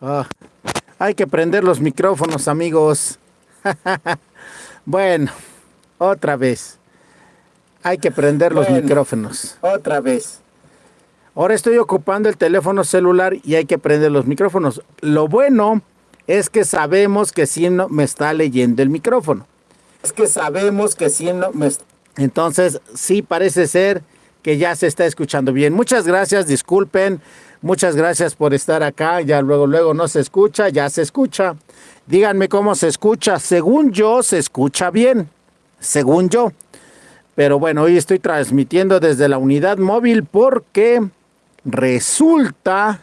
Ah, hay que prender los micrófonos, amigos. bueno, otra vez. Hay que prender los micrófonos. Otra vez. Ahora estoy ocupando el teléfono celular y hay que prender los micrófonos. Lo bueno es que sabemos que si no me está leyendo el micrófono. Es que sabemos que si no me Entonces, sí parece ser que ya se está escuchando bien. Muchas gracias, disculpen. Muchas gracias por estar acá. Ya luego, luego no se escucha, ya se escucha. Díganme cómo se escucha. Según yo, se escucha bien. Según yo. Pero bueno, hoy estoy transmitiendo desde la unidad móvil porque resulta...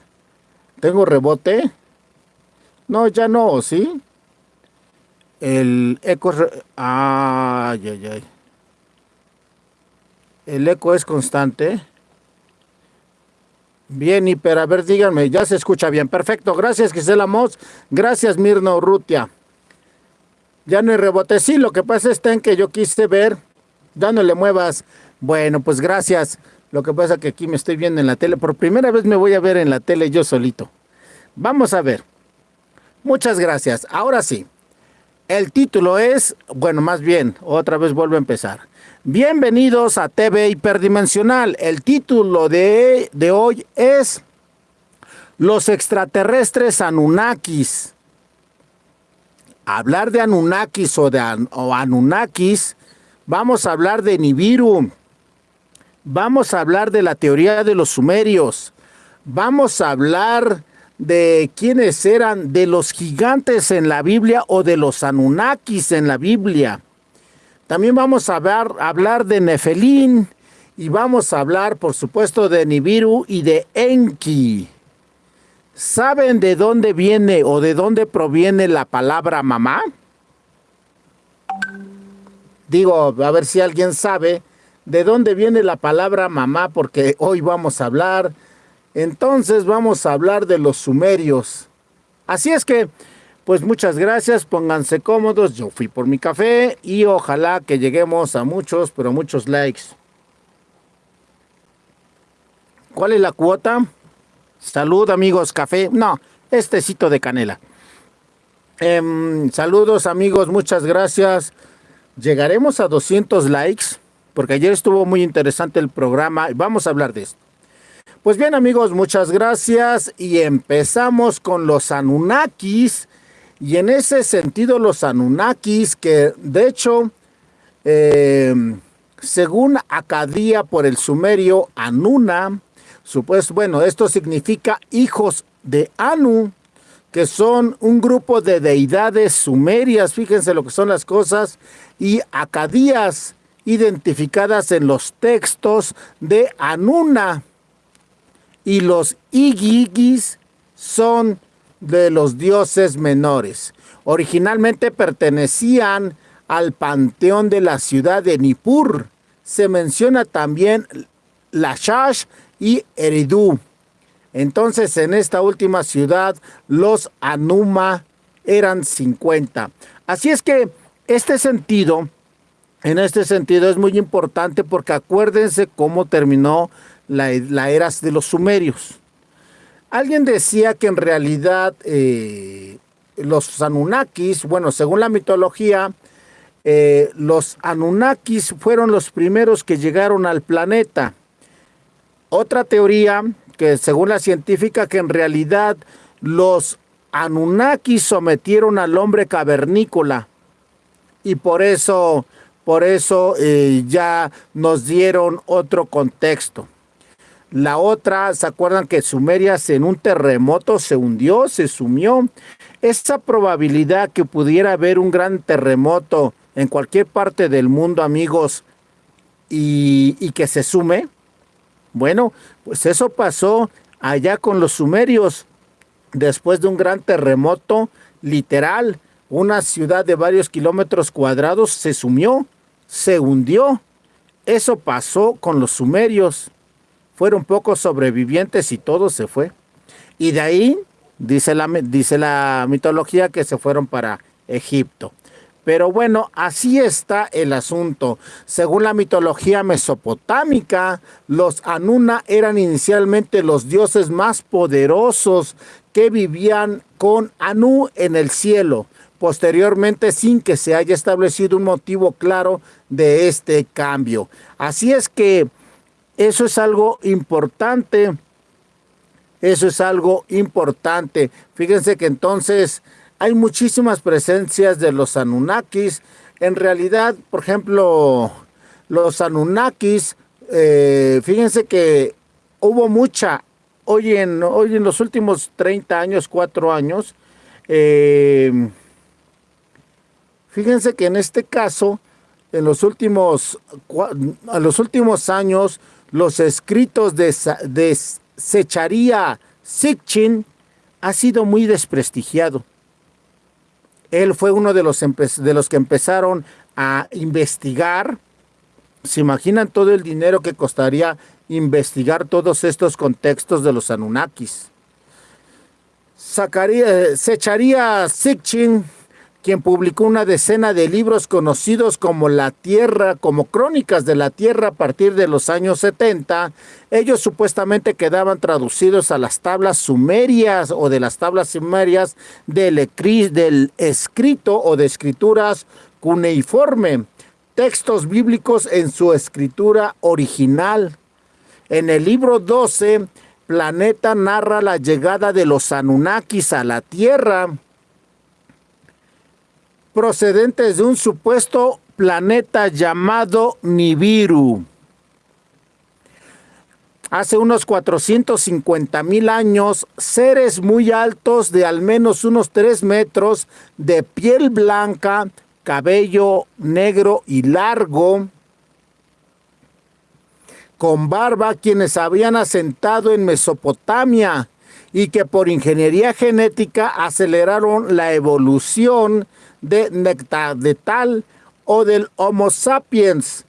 ¿Tengo rebote? No, ya no, ¿sí? El eco... Ay, ay, ay. El eco es constante. Bien, hiper, a ver, díganme, ya se escucha bien. Perfecto, gracias Gisela Moss, gracias Mirna Urrutia. Ya no hay rebote, sí, lo que pasa está en que yo quise ver, ya no le muevas. Bueno, pues gracias. Lo que pasa es que aquí me estoy viendo en la tele. Por primera vez me voy a ver en la tele yo solito. Vamos a ver. Muchas gracias. Ahora sí. El título es, bueno, más bien, otra vez vuelvo a empezar. Bienvenidos a TV Hiperdimensional. El título de, de hoy es Los extraterrestres Anunnakis. Hablar de Anunnakis o de Anunnakis, vamos a hablar de Nibiru. Vamos a hablar de la teoría de los sumerios. Vamos a hablar de quiénes eran de los gigantes en la Biblia o de los Anunnakis en la Biblia. También vamos a hablar, de Nefelín y vamos a hablar, por supuesto, de Nibiru y de Enki. ¿Saben de dónde viene o de dónde proviene la palabra mamá? Digo, a ver si alguien sabe de dónde viene la palabra mamá, porque hoy vamos a hablar. Entonces vamos a hablar de los sumerios. Así es que pues muchas gracias, pónganse cómodos, yo fui por mi café y ojalá que lleguemos a muchos, pero muchos likes. ¿Cuál es la cuota? Salud amigos, café. No, estecito de canela. Em, saludos amigos, muchas gracias. Llegaremos a 200 likes, porque ayer estuvo muy interesante el programa vamos a hablar de esto. Pues bien amigos, muchas gracias y empezamos con los Anunnakis y en ese sentido los Anunnakis, que de hecho, eh, según Acadía por el sumerio Anuna, supuesto, bueno, esto significa hijos de Anu, que son un grupo de deidades sumerias, fíjense lo que son las cosas, y acadías identificadas en los textos de Anuna. Y los Igigis son de los dioses menores. Originalmente pertenecían al panteón de la ciudad de Nippur. Se menciona también Lashash y Eridu. Entonces en esta última ciudad los Anuma eran 50. Así es que este sentido, en este sentido es muy importante porque acuérdense cómo terminó la, la era de los sumerios. Alguien decía que en realidad eh, los Anunnakis, bueno, según la mitología, eh, los Anunnakis fueron los primeros que llegaron al planeta. Otra teoría, que según la científica, que en realidad los Anunnakis sometieron al hombre cavernícola y por eso, por eso eh, ya nos dieron otro contexto. La otra, ¿se acuerdan que Sumerias en un terremoto se hundió, se sumió? Esa probabilidad que pudiera haber un gran terremoto en cualquier parte del mundo, amigos, y, y que se sume, bueno, pues eso pasó allá con los sumerios, después de un gran terremoto, literal, una ciudad de varios kilómetros cuadrados se sumió, se hundió. Eso pasó con los sumerios fueron pocos sobrevivientes y todo se fue. Y de ahí dice la, dice la mitología que se fueron para Egipto. Pero bueno, así está el asunto. Según la mitología mesopotámica, los Anuna eran inicialmente los dioses más poderosos que vivían con Anu en el cielo, posteriormente sin que se haya establecido un motivo claro de este cambio. Así es que eso es algo importante. Eso es algo importante. Fíjense que entonces hay muchísimas presencias de los Anunnakis. En realidad, por ejemplo, los Anunnakis, eh, fíjense que hubo mucha, hoy en, hoy en los últimos 30 años, 4 años, eh, fíjense que en este caso, en los últimos, a los últimos años, los escritos de, de Secharía Sitchin ha sido muy desprestigiado. Él fue uno de los, de los que empezaron a investigar. ¿Se imaginan todo el dinero que costaría investigar todos estos contextos de los Anunnakis? Sacaría, Secharía Sitchin quien publicó una decena de libros conocidos como La Tierra, como Crónicas de la Tierra a partir de los años 70. Ellos supuestamente quedaban traducidos a las tablas sumerias o de las tablas sumerias del, escrito o de escrituras cuneiforme, textos bíblicos en su escritura original. En el libro 12, Planeta narra la llegada de los Anunnakis a la Tierra procedentes de un supuesto planeta llamado Nibiru. Hace unos 450 mil años, seres muy altos de al menos unos 3 metros, de piel blanca, cabello negro y largo, con barba, quienes habían asentado en Mesopotamia y que por ingeniería genética aceleraron la evolución de tal o del Homo sapiens,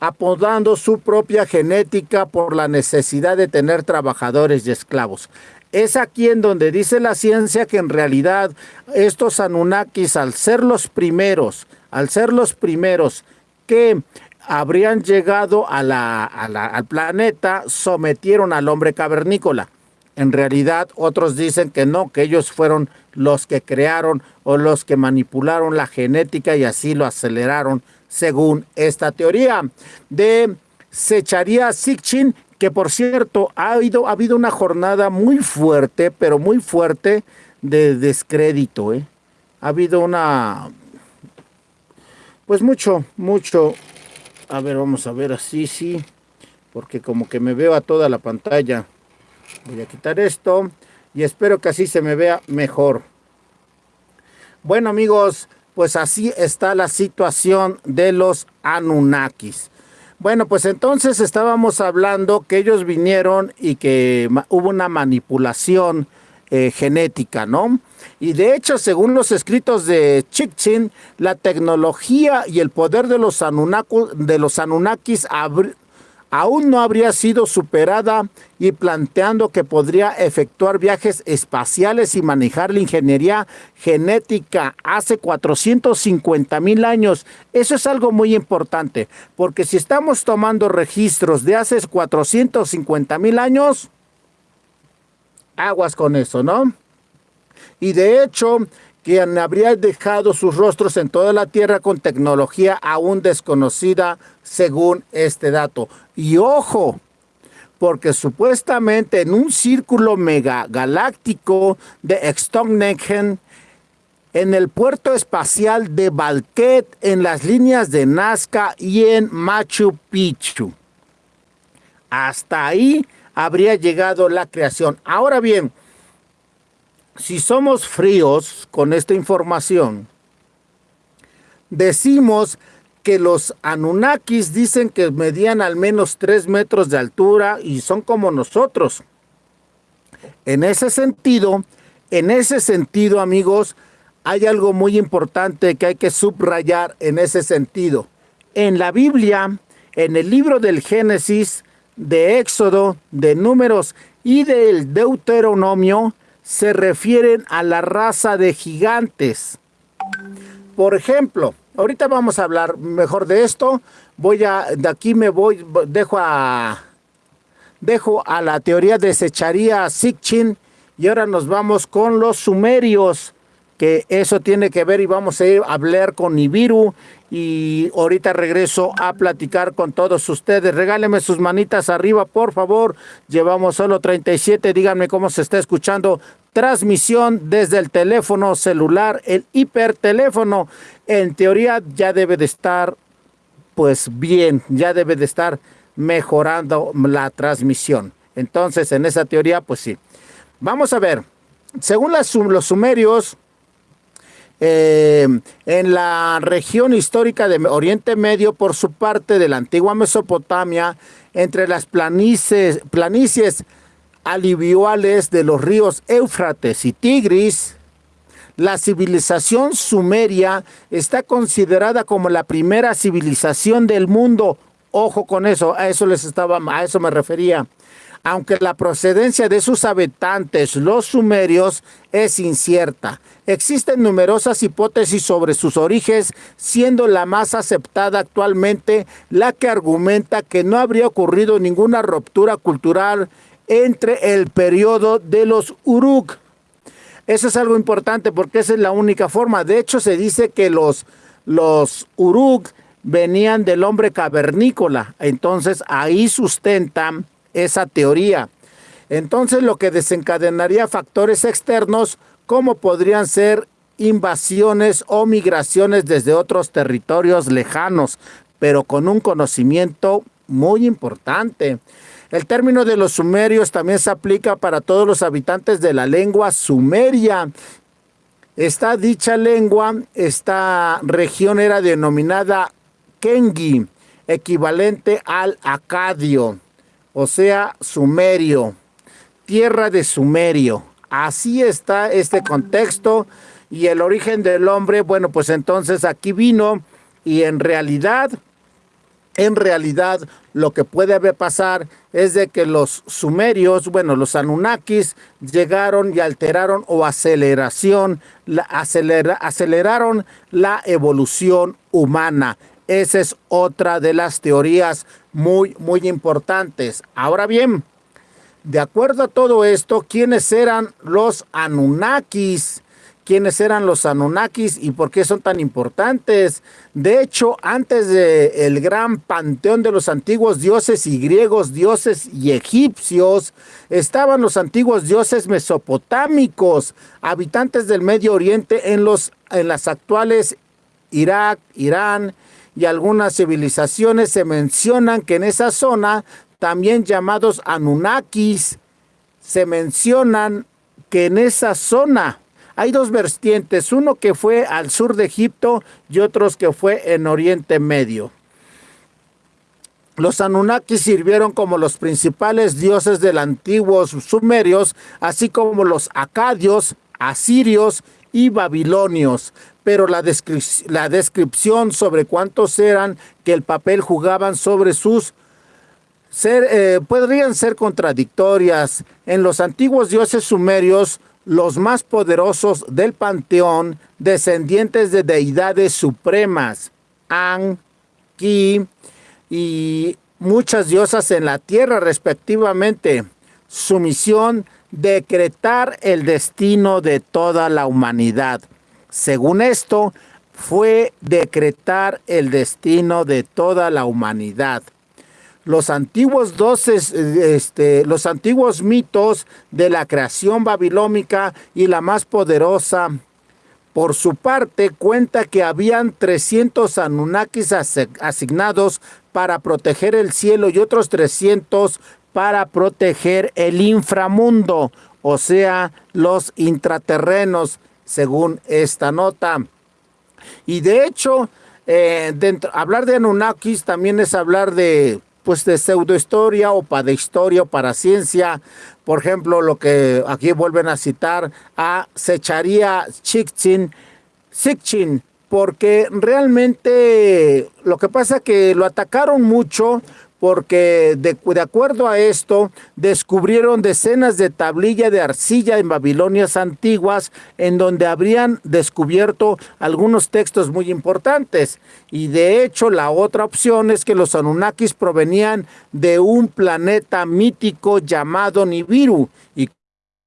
apodando su propia genética por la necesidad de tener trabajadores y esclavos. Es aquí en donde dice la ciencia que en realidad estos Anunnakis, al ser los primeros, al ser los primeros que habrían llegado a al planeta, sometieron al hombre cavernícola. En realidad otros dicen que no, que ellos fueron los que crearon o los que manipularon la genética y así lo aceleraron según esta teoría de Secharia Sitchin, que por cierto ha habido, ha habido una jornada muy fuerte, pero muy fuerte de descrédito. ¿eh? Ha habido una, pues mucho, mucho. A ver, vamos a ver así, sí, porque como que me veo a toda la pantalla. Voy a quitar esto y espero que así se me vea mejor. Bueno amigos, pues así está la situación de los Anunnakis. Bueno, pues entonces estábamos hablando que ellos vinieron y que hubo una manipulación eh, genética, ¿no? Y de hecho, según los escritos de Chikchin, la tecnología y el poder de los, de los Anunnakis aún no habría sido superada y planteando que podría efectuar viajes espaciales y manejar la ingeniería genética hace 450 mil años. Eso es algo muy importante, porque si estamos tomando registros de hace 450 mil años, aguas con eso, ¿no? Y de hecho, quien habría dejado sus rostros en toda la Tierra con tecnología aún desconocida según este dato. Y ojo, porque supuestamente en un círculo megagaláctico de Stonehenge, en el puerto espacial de Balquet, en las líneas de Nazca y en Machu Picchu. Hasta ahí habría llegado la creación. Ahora bien, si somos fríos con esta información, decimos que los Anunnakis dicen que medían al menos 3 metros de altura y son como nosotros. En ese sentido, en ese sentido, amigos, hay algo muy importante que hay que subrayar en ese sentido. En la Biblia, en el libro del Génesis, de Éxodo, de Números y del Deuteronomio, se refieren a la raza de gigantes. Por ejemplo, ahorita vamos a hablar mejor de esto. Voy a, de aquí me voy, dejo a, dejo a la teoría de Secharía Sitchin Y ahora nos vamos con los sumerios, que eso tiene que ver y vamos a ir a hablar con Nibiru y ahorita regreso a platicar con todos ustedes. Regáleme sus manitas arriba, por favor. Llevamos solo 37. Díganme cómo se está escuchando. Transmisión desde el teléfono celular, el hiperteléfono. En teoría ya debe de estar, pues bien, ya debe de estar mejorando la transmisión. Entonces, en esa teoría, pues sí. Vamos a ver. Según las, los sumerios, eh, en la región histórica de Oriente Medio, por su parte de la antigua Mesopotamia, entre las planicies, planicies alivioales de los ríos Éufrates y Tigris, la civilización sumeria está considerada como la primera civilización del mundo. Ojo con eso, a eso les estaba, a eso me refería aunque la procedencia de sus habitantes, los sumerios, es incierta. Existen numerosas hipótesis sobre sus orígenes, siendo la más aceptada actualmente la que argumenta que no habría ocurrido ninguna ruptura cultural entre el periodo de los Uruk. Eso es algo importante porque esa es la única forma. De hecho, se dice que los, los Uruk venían del hombre cavernícola. Entonces, ahí sustentan esa teoría. Entonces lo que desencadenaría factores externos como podrían ser invasiones o migraciones desde otros territorios lejanos, pero con un conocimiento muy importante. El término de los sumerios también se aplica para todos los habitantes de la lengua sumeria. Esta dicha lengua, esta región era denominada Kengi, equivalente al acadio o sea, Sumerio, tierra de Sumerio. Así está este contexto y el origen del hombre, bueno, pues entonces aquí vino y en realidad, en realidad lo que puede haber pasar es de que los sumerios, bueno, los anunnakis llegaron y alteraron o aceleración, aceleraron la evolución humana. Esa es otra de las teorías muy, muy importantes. Ahora bien, de acuerdo a todo esto, ¿quiénes eran los Anunnakis? ¿Quiénes eran los Anunnakis y por qué son tan importantes? De hecho, antes del el gran panteón de los antiguos dioses y griegos, dioses y egipcios, estaban los antiguos dioses mesopotámicos, habitantes del Medio Oriente en, los, en las actuales Irak, Irán, y algunas civilizaciones se mencionan que en esa zona, también llamados Anunnakis, se mencionan que en esa zona hay dos vertientes, uno que fue al sur de Egipto y otros que fue en Oriente Medio. Los Anunnakis sirvieron como los principales dioses del antiguo sumerios, así como los acadios, asirios y babilonios pero la, descripción sobre cuántos eran que el papel jugaban sobre sus ser, eh, podrían ser contradictorias. En los antiguos dioses sumerios, los más poderosos del panteón, descendientes de deidades supremas, An, Ki y muchas diosas en la tierra respectivamente. Su misión, decretar el destino de toda la humanidad. Según esto, fue decretar el destino de toda la humanidad. Los antiguos, doces, este, los antiguos mitos de la creación babilónica y la más poderosa, por su parte, cuenta que habían 300 Anunnakis asignados para proteger el cielo y otros 300 para proteger el inframundo, o sea, los intraterrenos según esta nota. Y de hecho, eh, hablar de Anunnakis también es hablar de pues de pseudohistoria o para historia o para ciencia. Por ejemplo, lo que aquí vuelven a citar a Secharia Chikchin, Sikchin, porque realmente lo que pasa que lo atacaron mucho porque de, acuerdo a esto descubrieron decenas de tablillas de arcilla en Babilonias antiguas en donde habrían descubierto algunos textos muy importantes. Y de hecho la otra opción es que los Anunnakis provenían de un planeta mítico llamado Nibiru y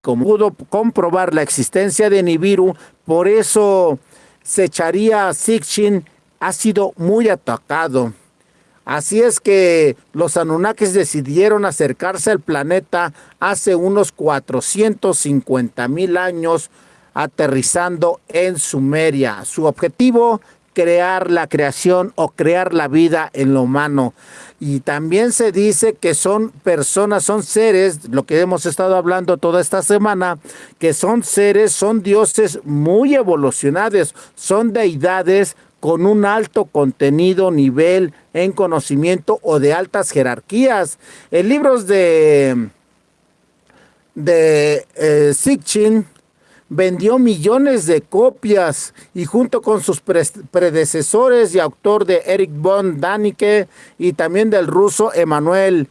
como pudo comprobar la existencia de Nibiru, por eso se echaría Sitchin ha sido muy atacado. Así es que los Anunnakis decidieron acercarse al planeta hace unos 450 mil años, aterrizando en Sumeria. Su objetivo crear la creación o crear la vida en lo humano. Y también se dice que son personas, son seres, lo que hemos estado hablando toda esta semana, que son seres, son dioses muy evolucionados, son deidades con un alto contenido, nivel en conocimiento o de altas jerarquías. En libros de, de eh, vendió millones de copias y junto con sus predecesores y autor de Eric von Daniken y también del ruso Emanuel,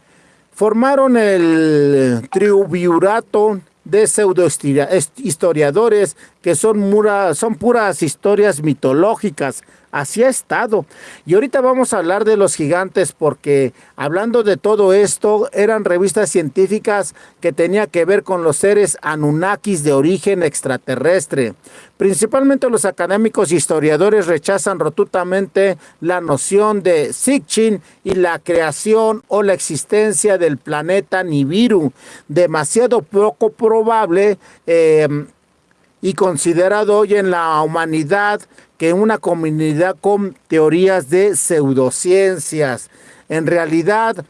formaron el triunvirato de pseudohistoriadores que son, son puras historias mitológicas Así ha estado. Y ahorita vamos a hablar de los gigantes porque hablando de todo esto, eran revistas científicas que tenía que ver con los seres Anunnakis de origen extraterrestre. Principalmente los académicos e historiadores rechazan rotundamente la noción de Sitchin y la creación o la existencia del planeta Nibiru. Demasiado poco probable eh, y considerado hoy en la humanidad que una comunidad con teorías de pseudociencias. En realidad,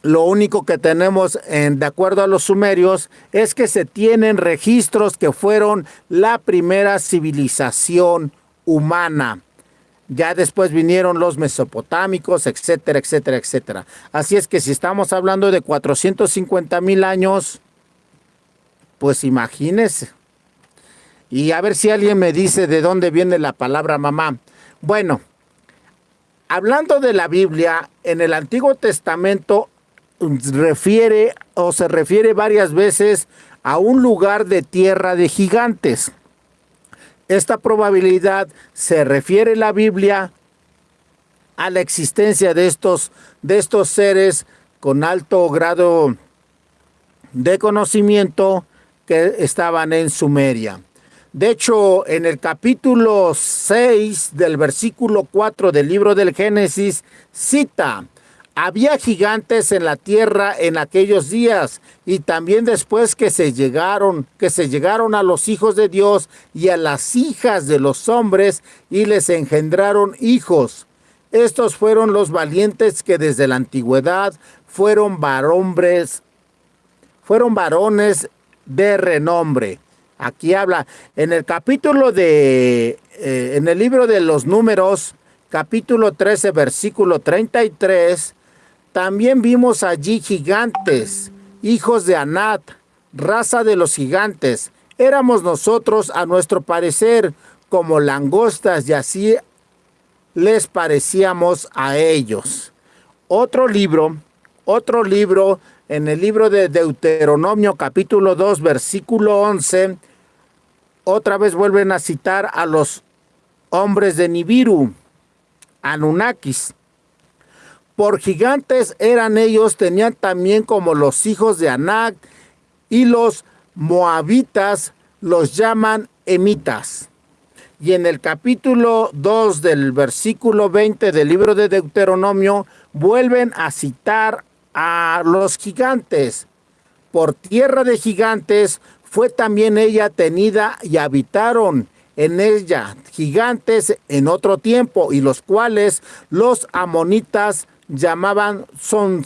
lo único que tenemos, en, de acuerdo a los sumerios, es que se tienen registros que fueron la primera civilización humana. Ya después vinieron los mesopotámicos, etcétera, etcétera, etcétera. Así es que si estamos hablando de 450 mil años, pues imagínense. Y a ver si alguien me dice de dónde viene la palabra mamá. Bueno, hablando de la Biblia, en el Antiguo Testamento refiere o se refiere varias veces a un lugar de tierra de gigantes. Esta probabilidad se refiere la Biblia a la existencia de estos, de estos seres con alto grado de conocimiento que estaban en Sumeria. De hecho, en el capítulo 6 del versículo 4 del libro del Génesis, cita, había gigantes en la tierra en aquellos días y también después que se llegaron, que se llegaron a los hijos de Dios y a las hijas de los hombres y les engendraron hijos. Estos fueron los valientes que desde la antigüedad fueron varombres, fueron varones de renombre. Aquí habla en el capítulo de, eh, en el libro de los números, capítulo 13, versículo 33, también vimos allí gigantes, hijos de Anat, raza de los gigantes. Éramos nosotros, a nuestro parecer, como langostas y así les parecíamos a ellos. Otro libro, otro libro en el libro de Deuteronomio capítulo 2 versículo 11, otra vez vuelven a citar a los hombres de Nibiru, Anunnakis. Por gigantes eran ellos, tenían también como los hijos de Anak y los moabitas los llaman emitas. Y en el capítulo 2 del versículo 20 del libro de Deuteronomio vuelven a citar a los gigantes. Por tierra de gigantes fue también ella tenida y habitaron en ella gigantes en otro tiempo y los cuales los amonitas llamaban son